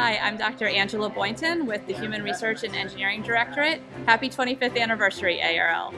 Hi, I'm Dr. Angela Boynton with the Human Research and Engineering Directorate. Happy 25th anniversary, ARL.